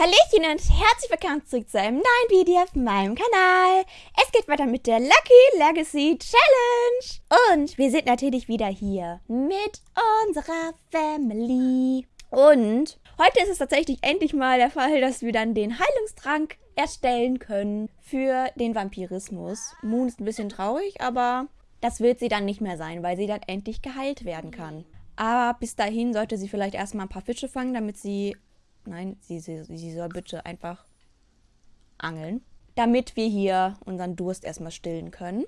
Hallöchen und herzlich willkommen zurück zu einem neuen Video auf meinem Kanal. Es geht weiter mit der Lucky Legacy Challenge. Und wir sind natürlich wieder hier mit unserer Family. Und heute ist es tatsächlich endlich mal der Fall, dass wir dann den Heilungstrank erstellen können für den Vampirismus. Moon ist ein bisschen traurig, aber das wird sie dann nicht mehr sein, weil sie dann endlich geheilt werden kann. Aber bis dahin sollte sie vielleicht erstmal ein paar Fische fangen, damit sie Nein, sie, sie, sie soll bitte einfach angeln. Damit wir hier unseren Durst erstmal stillen können.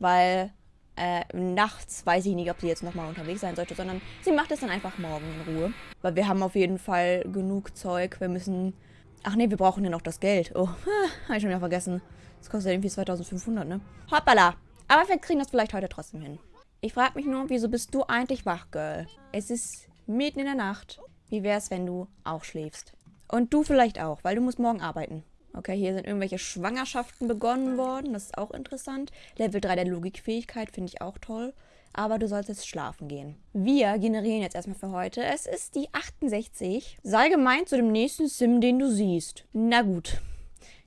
Weil äh, nachts weiß ich nicht, ob sie jetzt nochmal unterwegs sein sollte, sondern sie macht es dann einfach morgen in Ruhe. Weil wir haben auf jeden Fall genug Zeug. Wir müssen... Ach nee, wir brauchen ja noch das Geld. Oh, habe ich schon wieder vergessen. Das kostet irgendwie 2500, ne? Hoppala. Aber wir kriegen das vielleicht heute trotzdem hin. Ich frage mich nur, wieso bist du eigentlich wach, Girl? Es ist mitten in der Nacht. Wie wäre es, wenn du auch schläfst? Und du vielleicht auch, weil du musst morgen arbeiten. Okay, hier sind irgendwelche Schwangerschaften begonnen worden. Das ist auch interessant. Level 3 der Logikfähigkeit finde ich auch toll. Aber du sollst jetzt schlafen gehen. Wir generieren jetzt erstmal für heute. Es ist die 68. Sei gemeint zu dem nächsten Sim, den du siehst. Na gut.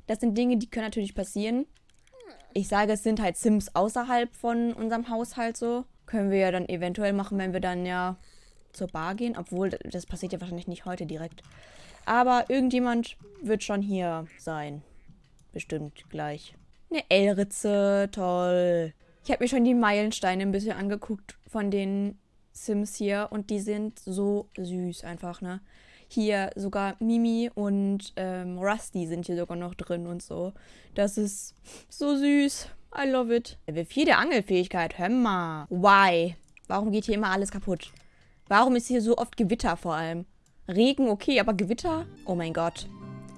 Das sind Dinge, die können natürlich passieren. Ich sage, es sind halt Sims außerhalb von unserem Haushalt so. Können wir ja dann eventuell machen, wenn wir dann ja zur Bar gehen. Obwohl, das passiert ja wahrscheinlich nicht heute direkt. Aber irgendjemand wird schon hier sein. Bestimmt gleich. Eine L-Ritze, toll. Ich habe mir schon die Meilensteine ein bisschen angeguckt von den Sims hier. Und die sind so süß einfach, ne? Hier sogar Mimi und ähm, Rusty sind hier sogar noch drin und so. Das ist so süß. I love it. Level 4 der Angelfähigkeit. Hör mal. Why? Warum geht hier immer alles kaputt? Warum ist hier so oft Gewitter vor allem? Regen, okay, aber Gewitter? Oh mein Gott.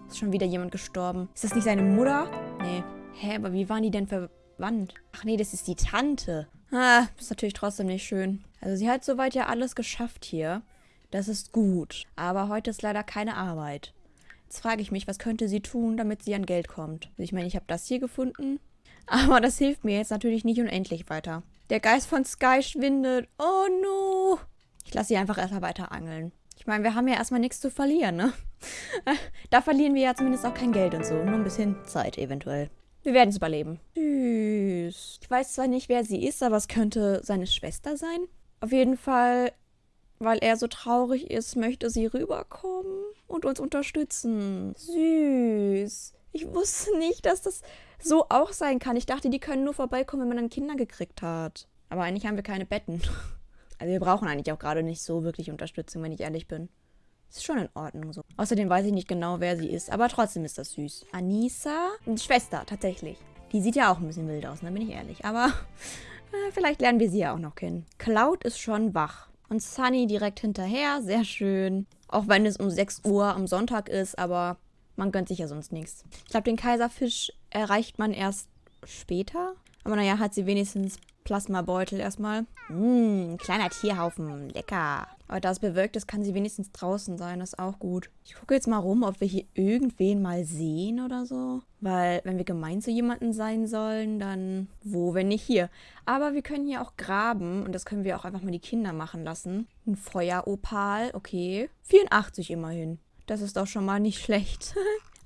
Ist schon wieder jemand gestorben. Ist das nicht seine Mutter? Nee. Hä, aber wie waren die denn verwandt? Ach nee, das ist die Tante. Ah, ist natürlich trotzdem nicht schön. Also sie hat soweit ja alles geschafft hier. Das ist gut. Aber heute ist leider keine Arbeit. Jetzt frage ich mich, was könnte sie tun, damit sie an Geld kommt? Also ich meine, ich habe das hier gefunden. Aber das hilft mir jetzt natürlich nicht unendlich weiter. Der Geist von Sky schwindet. Oh no. Ich lasse sie einfach erstmal weiter angeln. Ich meine, wir haben ja erstmal nichts zu verlieren, ne? da verlieren wir ja zumindest auch kein Geld und so. Nur ein bisschen Zeit eventuell. Wir werden es überleben. Süß. Ich weiß zwar nicht, wer sie ist, aber es könnte seine Schwester sein. Auf jeden Fall, weil er so traurig ist, möchte sie rüberkommen und uns unterstützen. Süß. Ich wusste nicht, dass das so auch sein kann. Ich dachte, die können nur vorbeikommen, wenn man dann Kinder gekriegt hat. Aber eigentlich haben wir keine Betten. Also wir brauchen eigentlich auch gerade nicht so wirklich Unterstützung, wenn ich ehrlich bin. Ist schon in Ordnung so. Außerdem weiß ich nicht genau, wer sie ist, aber trotzdem ist das süß. Anissa, Schwester, tatsächlich. Die sieht ja auch ein bisschen wild aus, da ne, bin ich ehrlich. Aber äh, vielleicht lernen wir sie ja auch noch kennen. Cloud ist schon wach. Und Sunny direkt hinterher, sehr schön. Auch wenn es um 6 Uhr am Sonntag ist, aber man gönnt sich ja sonst nichts. Ich glaube, den Kaiserfisch erreicht man erst später. Aber naja, hat sie wenigstens Plasmabeutel erstmal. Mmm, kleiner Tierhaufen. Lecker. Aber da es bewölkt ist, kann sie wenigstens draußen sein. Das ist auch gut. Ich gucke jetzt mal rum, ob wir hier irgendwen mal sehen oder so. Weil, wenn wir gemein zu jemandem sein sollen, dann wo, wenn nicht hier. Aber wir können hier auch graben. Und das können wir auch einfach mal die Kinder machen lassen. Ein Feueropal. Okay. 84 immerhin. Das ist doch schon mal nicht schlecht.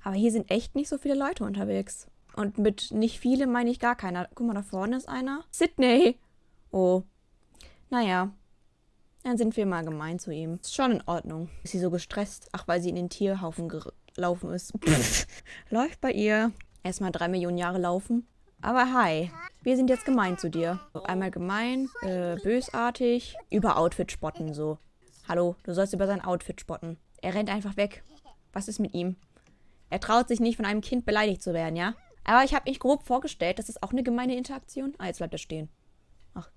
Aber hier sind echt nicht so viele Leute unterwegs. Und mit nicht viele meine ich gar keiner. Guck mal, da vorne ist einer. Sydney. Oh. Naja. Dann sind wir mal gemein zu ihm. Ist schon in Ordnung. Ist sie so gestresst? Ach, weil sie in den Tierhaufen gelaufen ist. Läuft bei ihr. Erstmal drei Millionen Jahre laufen. Aber hi. Wir sind jetzt gemein zu dir. Einmal gemein, äh, bösartig, über Outfit spotten so. Hallo, du sollst über sein Outfit spotten. Er rennt einfach weg. Was ist mit ihm? Er traut sich nicht, von einem Kind beleidigt zu werden, ja? Aber ich habe mich grob vorgestellt, das ist auch eine gemeine Interaktion. Ah, jetzt bleibt er stehen. Ach,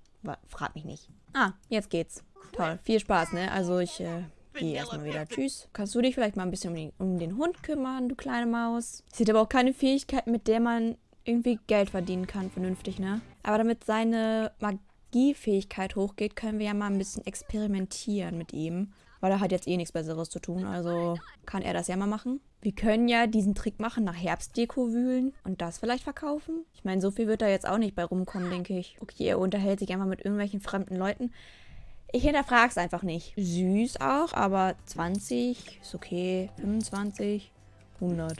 frag mich nicht. Ah, jetzt geht's. Toll, viel Spaß, ne? Also ich äh, gehe erstmal wieder. Tschüss. Kannst du dich vielleicht mal ein bisschen um den, um den Hund kümmern, du kleine Maus? Sie hat aber auch keine Fähigkeit, mit der man irgendwie Geld verdienen kann, vernünftig, ne? Aber damit seine Magiefähigkeit hochgeht, können wir ja mal ein bisschen experimentieren mit ihm. Weil er hat jetzt eh nichts Besseres zu tun, also kann er das ja mal machen. Wir können ja diesen Trick machen, nach Herbstdeko wühlen und das vielleicht verkaufen. Ich meine, so viel wird da jetzt auch nicht bei rumkommen, denke ich. Okay, er unterhält sich einfach mit irgendwelchen fremden Leuten. Ich hinterfrage es einfach nicht. Süß auch, aber 20 ist okay. 25. 100.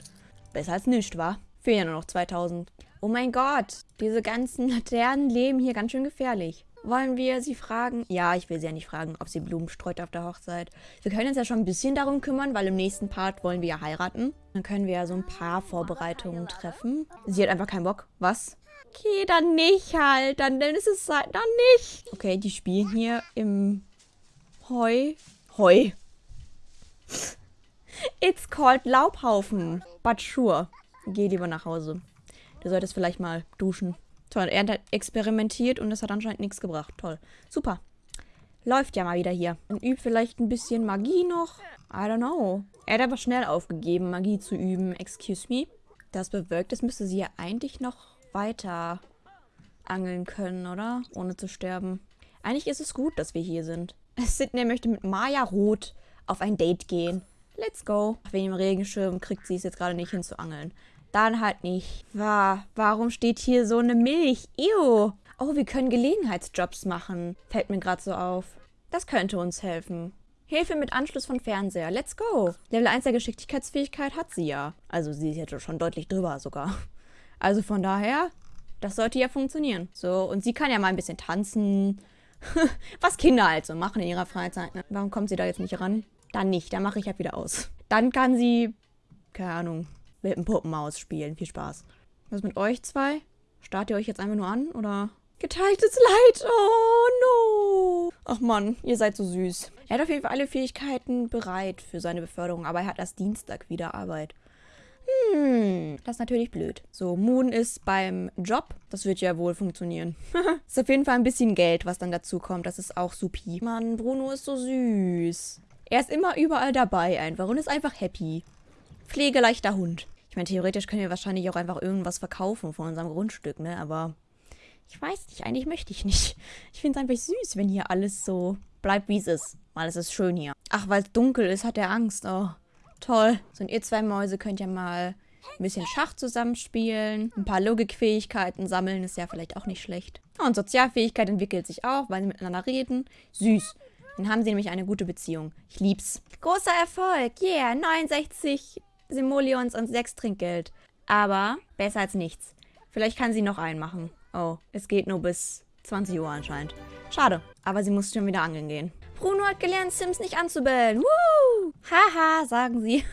Besser als nichts, wa? Fehlen ja nur noch 2000. Oh mein Gott, diese ganzen Laternen leben hier ganz schön gefährlich. Wollen wir sie fragen? Ja, ich will sie ja nicht fragen, ob sie Blumen streut auf der Hochzeit. Wir können uns ja schon ein bisschen darum kümmern, weil im nächsten Part wollen wir ja heiraten. Dann können wir ja so ein paar Vorbereitungen treffen. Sie hat einfach keinen Bock. Was? Okay, dann nicht halt. Dann, dann ist es halt, dann nicht. Okay, die spielen hier im Heu. Heu. It's called Laubhaufen. But sure. Geh lieber nach Hause. Du solltest vielleicht mal duschen. Toll, er hat experimentiert und das hat anscheinend nichts gebracht. Toll. Super. Läuft ja mal wieder hier. Und übt vielleicht ein bisschen Magie noch. I don't know. Er hat aber schnell aufgegeben, Magie zu üben. Excuse me. Das bewirkt, es müsste sie ja eigentlich noch weiter angeln können, oder? Ohne zu sterben. Eigentlich ist es gut, dass wir hier sind. Sydney möchte mit Maya Roth auf ein Date gehen. Let's go. Wegen dem Regenschirm kriegt sie es jetzt gerade nicht hin zu angeln. Dann halt nicht. War, warum steht hier so eine Milch? Ew. Oh, wir können Gelegenheitsjobs machen. Fällt mir gerade so auf. Das könnte uns helfen. Hilfe mit Anschluss von Fernseher. Let's go. Level 1 der Geschicklichkeitsfähigkeit hat sie ja. Also sie ist jetzt schon deutlich drüber sogar. Also von daher, das sollte ja funktionieren. So, und sie kann ja mal ein bisschen tanzen. Was Kinder halt so machen in ihrer Freizeit. Ne? Warum kommt sie da jetzt nicht ran? Dann nicht, dann mache ich halt wieder aus. Dann kann sie, keine Ahnung, mit dem Puppenmaus spielen. Viel Spaß. Was mit euch zwei? Starrt ihr euch jetzt einfach nur an, oder? Geteiltes Leid. Oh, no. Ach Mann, ihr seid so süß. Er hat auf jeden Fall alle Fähigkeiten bereit für seine Beförderung, aber er hat erst Dienstag wieder Arbeit. Hm, das ist natürlich blöd. So, Moon ist beim Job. Das wird ja wohl funktionieren. ist auf jeden Fall ein bisschen Geld, was dann dazu kommt. Das ist auch supi. Mann, Bruno ist so süß. Er ist immer überall dabei einfach und ist einfach happy. Pflegeleichter Hund. Ich meine, theoretisch können wir wahrscheinlich auch einfach irgendwas verkaufen von unserem Grundstück, ne? Aber ich weiß nicht, eigentlich möchte ich nicht. Ich finde es einfach süß, wenn hier alles so bleibt, wie es ist. Weil es ist schön hier. Ach, weil es dunkel ist, hat er Angst. Oh, toll. So, und ihr zwei Mäuse könnt ja mal ein bisschen Schach zusammenspielen. Ein paar Logikfähigkeiten sammeln ist ja vielleicht auch nicht schlecht. Und Sozialfähigkeit entwickelt sich auch, weil sie miteinander reden. Süß. Dann haben sie nämlich eine gute Beziehung. Ich lieb's. Großer Erfolg. Yeah, 69 Simoleons und sechs Trinkgeld. Aber besser als nichts. Vielleicht kann sie noch einen machen. Oh, es geht nur bis 20 Uhr anscheinend. Schade, aber sie muss schon wieder angeln gehen. Bruno hat gelernt, Sims nicht anzubellen. Woo! Haha, sagen sie.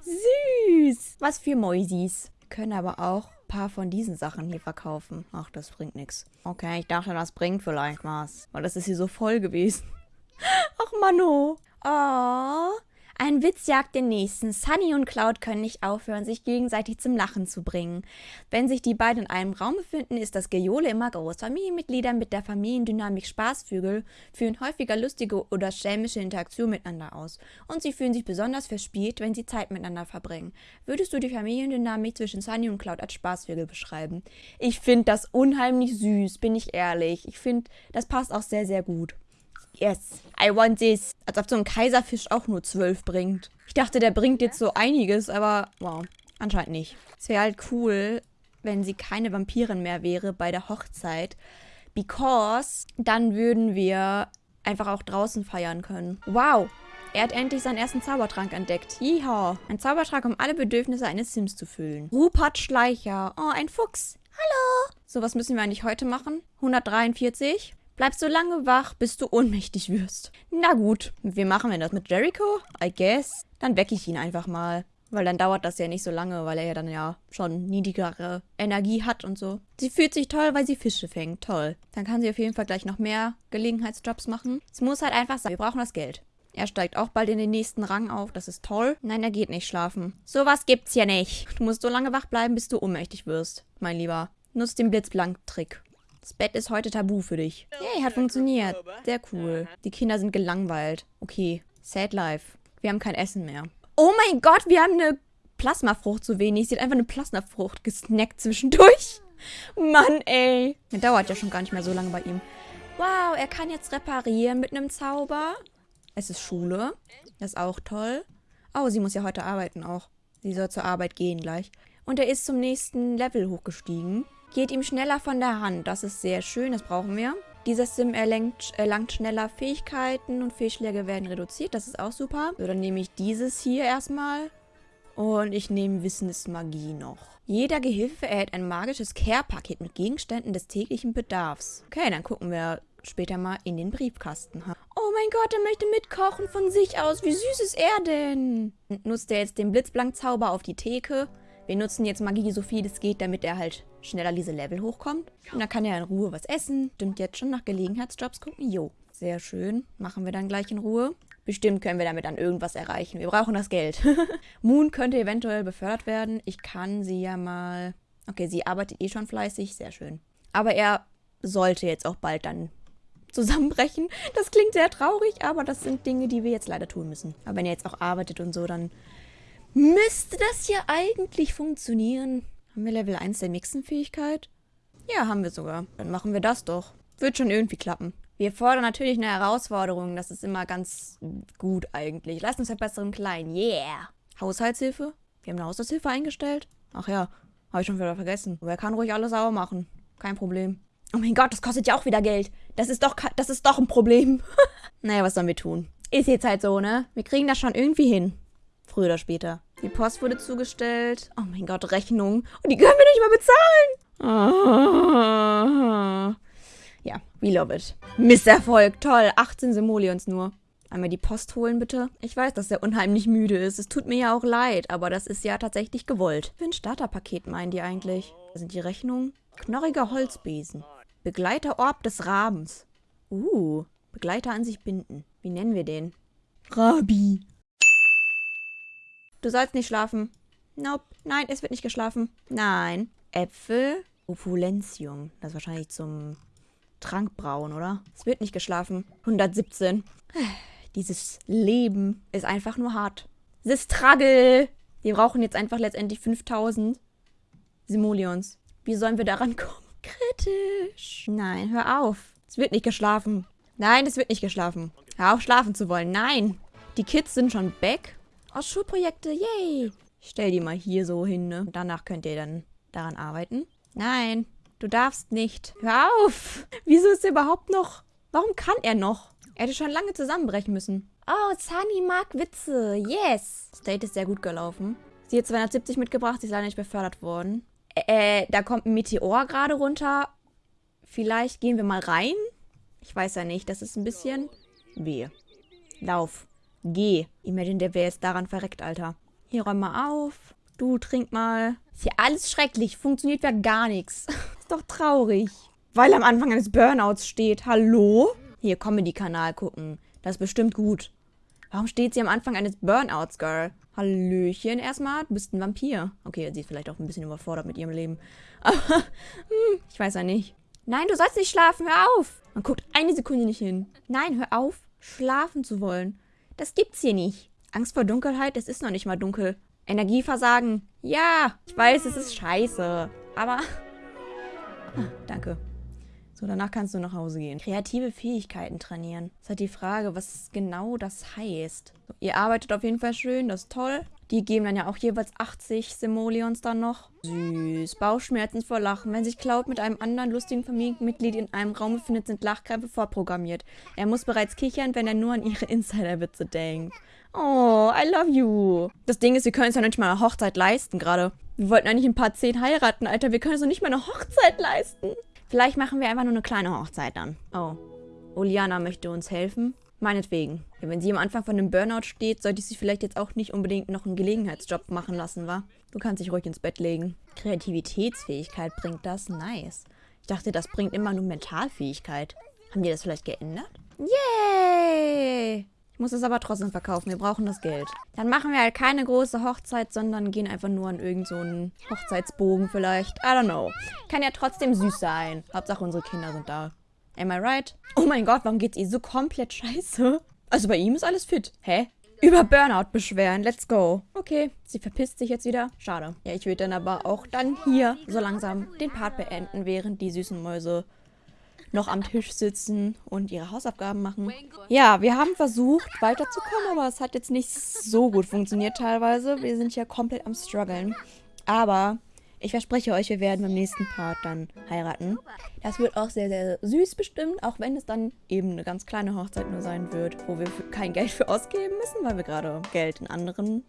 Süß. Was für Mäusis. Können aber auch ein paar von diesen Sachen hier verkaufen. Ach, das bringt nichts. Okay, ich dachte, das bringt vielleicht was. Weil das ist hier so voll gewesen. Ach, Mano. Oh, ein Witz jagt den nächsten. Sunny und Cloud können nicht aufhören, sich gegenseitig zum Lachen zu bringen. Wenn sich die beiden in einem Raum befinden, ist das Gejohle immer groß. Familienmitglieder mit der Familiendynamik Spaßvögel führen häufiger lustige oder schelmische Interaktionen miteinander aus. Und sie fühlen sich besonders verspielt, wenn sie Zeit miteinander verbringen. Würdest du die Familiendynamik zwischen Sunny und Cloud als Spaßvögel beschreiben? Ich finde das unheimlich süß, bin ich ehrlich. Ich finde, das passt auch sehr, sehr gut. Yes, I want this. Als ob so ein Kaiserfisch auch nur zwölf bringt. Ich dachte, der bringt jetzt so einiges, aber wow, anscheinend nicht. Es wäre halt cool, wenn sie keine Vampirin mehr wäre bei der Hochzeit. Because dann würden wir einfach auch draußen feiern können. Wow, er hat endlich seinen ersten Zaubertrank entdeckt. Yeehaw. Ein Zaubertrank, um alle Bedürfnisse eines Sims zu füllen. Rupert Schleicher. Oh, ein Fuchs. Hallo. So, was müssen wir eigentlich heute machen? 143. Bleib so lange wach, bis du ohnmächtig wirst. Na gut, wie machen wir das mit Jericho? I guess. Dann wecke ich ihn einfach mal. Weil dann dauert das ja nicht so lange, weil er ja dann ja schon niedrigere Energie hat und so. Sie fühlt sich toll, weil sie Fische fängt. Toll. Dann kann sie auf jeden Fall gleich noch mehr Gelegenheitsjobs machen. Es muss halt einfach sein. Wir brauchen das Geld. Er steigt auch bald in den nächsten Rang auf. Das ist toll. Nein, er geht nicht schlafen. Sowas gibt's hier nicht. Du musst so lange wach bleiben, bis du ohnmächtig wirst, mein Lieber. Nutz den Blitzblank-Trick. Das Bett ist heute tabu für dich. Yay, hat funktioniert. Sehr cool. Die Kinder sind gelangweilt. Okay, sad life. Wir haben kein Essen mehr. Oh mein Gott, wir haben eine Plasmafrucht zu wenig. Sie hat einfach eine Plasmafrucht gesnackt zwischendurch. Mann, ey. Der dauert ja schon gar nicht mehr so lange bei ihm. Wow, er kann jetzt reparieren mit einem Zauber. Es ist Schule. Das ist auch toll. Oh, sie muss ja heute arbeiten auch. Sie soll zur Arbeit gehen gleich. Und er ist zum nächsten Level hochgestiegen geht ihm schneller von der Hand. Das ist sehr schön, das brauchen wir. Dieser Sim erlangt, erlangt schneller Fähigkeiten und Fehlschläge werden reduziert. Das ist auch super. So, dann nehme ich dieses hier erstmal Und ich nehme Wissensmagie noch. Jeder Gehilfe erhält ein magisches Care-Paket mit Gegenständen des täglichen Bedarfs. Okay, dann gucken wir später mal in den Briefkasten. Oh mein Gott, er möchte mitkochen von sich aus. Wie süß ist er denn? Nutzt er jetzt den Blitzblank-Zauber auf die Theke? Wir nutzen jetzt Magie so viel es geht, damit er halt schneller diese Level hochkommt. Und dann kann er in Ruhe was essen. Stimmt jetzt schon nach Gelegenheitsjobs gucken. Jo, sehr schön. Machen wir dann gleich in Ruhe. Bestimmt können wir damit dann irgendwas erreichen. Wir brauchen das Geld. Moon könnte eventuell befördert werden. Ich kann sie ja mal... Okay, sie arbeitet eh schon fleißig. Sehr schön. Aber er sollte jetzt auch bald dann zusammenbrechen. Das klingt sehr traurig, aber das sind Dinge, die wir jetzt leider tun müssen. Aber wenn er jetzt auch arbeitet und so, dann müsste das ja eigentlich funktionieren. Haben wir Level 1 der Mixenfähigkeit? Ja, haben wir sogar. Dann machen wir das doch. Wird schon irgendwie klappen. Wir fordern natürlich eine Herausforderung. Das ist immer ganz gut eigentlich. Leistungsverbesserung klein. Yeah. Haushaltshilfe? Wir haben eine Haushaltshilfe eingestellt? Ach ja, habe ich schon wieder vergessen. Aber er kann ruhig alles sauber machen. Kein Problem. Oh mein Gott, das kostet ja auch wieder Geld. Das ist doch, das ist doch ein Problem. naja, was sollen wir tun? Ist jetzt halt so, ne? Wir kriegen das schon irgendwie hin. Früher oder später. Die Post wurde zugestellt. Oh mein Gott, Rechnung. Und die können wir nicht mal bezahlen. Ja, we love it. Misserfolg. Toll. 18 Simoleons nur. Einmal die Post holen, bitte. Ich weiß, dass er unheimlich müde ist. Es tut mir ja auch leid, aber das ist ja tatsächlich gewollt. Für ein Starterpaket meinen die eigentlich? Da sind die Rechnungen. Knorriger Holzbesen. Begleiterorb des Rabens. Uh, Begleiter an sich binden. Wie nennen wir den? Rabi. Du sollst nicht schlafen. Nope. Nein, es wird nicht geschlafen. Nein. Äpfel. Opulentium. Das ist wahrscheinlich zum Trankbrauen, oder? Es wird nicht geschlafen. 117. Dieses Leben ist einfach nur hart. Das Struggle. Wir brauchen jetzt einfach letztendlich 5000 Simoleons. Wie sollen wir daran kommen? Kritisch. Nein, hör auf. Es wird nicht geschlafen. Nein, es wird nicht geschlafen. Hör auf, schlafen zu wollen. Nein. Die Kids sind schon back. Aus Schulprojekte, yay. Ich stell die mal hier so hin, ne? Danach könnt ihr dann daran arbeiten. Nein, du darfst nicht. Hör auf. Wieso ist er überhaupt noch... Warum kann er noch? Er hätte schon lange zusammenbrechen müssen. Oh, Sunny mag Witze. Yes. Das Date ist sehr gut gelaufen. Sie hat 270 mitgebracht, sie ist leider nicht befördert worden. Äh, da kommt ein Meteor gerade runter. Vielleicht gehen wir mal rein. Ich weiß ja nicht. Das ist ein bisschen... Wehe. Lauf. Geh. Imagine, der wäre jetzt daran verreckt, Alter. Hier, räum mal auf. Du, trink mal. Ist hier alles schrecklich. Funktioniert ja gar nichts. ist doch traurig. Weil am Anfang eines Burnouts steht. Hallo? Hier, Comedy-Kanal gucken. Das ist bestimmt gut. Warum steht sie am Anfang eines Burnouts, Girl? Hallöchen erstmal, du bist ein Vampir. Okay, sie ist vielleicht auch ein bisschen überfordert mit ihrem Leben. Aber, hm, ich weiß ja nicht. Nein, du sollst nicht schlafen, hör auf. Man guckt eine Sekunde nicht hin. Nein, hör auf, schlafen zu wollen. Das gibt's hier nicht. Angst vor Dunkelheit, es ist noch nicht mal dunkel. Energieversagen. Ja, ich weiß, es ist scheiße. Aber... Ah, danke. So, danach kannst du nach Hause gehen. Kreative Fähigkeiten trainieren. Das ist halt die Frage, was genau das heißt. So, ihr arbeitet auf jeden Fall schön, das ist toll. Die geben dann ja auch jeweils 80 Simoleons dann noch. Süß. Bauchschmerzen vor Lachen. Wenn sich Cloud mit einem anderen lustigen Familienmitglied in einem Raum befindet, sind Lachkrämpfe vorprogrammiert. Er muss bereits kichern, wenn er nur an ihre Insiderwitze denkt. Oh, I love you. Das Ding ist, wir können uns ja nicht mal eine Hochzeit leisten gerade. Wir wollten eigentlich ein paar zehn heiraten, Alter. Wir können uns doch nicht mal eine Hochzeit leisten. Vielleicht machen wir einfach nur eine kleine Hochzeit dann. Oh. Oliana möchte uns helfen. Meinetwegen. Ja, wenn sie am Anfang von einem Burnout steht, sollte ich sie vielleicht jetzt auch nicht unbedingt noch einen Gelegenheitsjob machen lassen, wa? Du kannst dich ruhig ins Bett legen. Kreativitätsfähigkeit bringt das? Nice. Ich dachte, das bringt immer nur Mentalfähigkeit. Haben die das vielleicht geändert? Yay! muss es aber trotzdem verkaufen. Wir brauchen das Geld. Dann machen wir halt keine große Hochzeit, sondern gehen einfach nur an irgendeinen so Hochzeitsbogen vielleicht. I don't know. Kann ja trotzdem süß sein. Hauptsache unsere Kinder sind da. Am I right? Oh mein Gott, warum geht's ihr so komplett scheiße? Also bei ihm ist alles fit. Hä? Über Burnout beschweren. Let's go. Okay, sie verpisst sich jetzt wieder. Schade. Ja, ich würde dann aber auch dann hier so langsam den Part beenden, während die süßen Mäuse noch am Tisch sitzen und ihre Hausaufgaben machen. Ja, wir haben versucht, weiterzukommen, aber es hat jetzt nicht so gut funktioniert teilweise. Wir sind ja komplett am struggeln. Aber ich verspreche euch, wir werden beim nächsten Part dann heiraten. Das wird auch sehr, sehr süß bestimmt, auch wenn es dann eben eine ganz kleine Hochzeit nur sein wird, wo wir kein Geld für ausgeben müssen, weil wir gerade Geld in anderen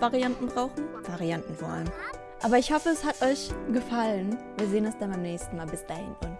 Varianten brauchen. Varianten vor allem. Aber ich hoffe, es hat euch gefallen. Wir sehen uns dann beim nächsten Mal. Bis dahin und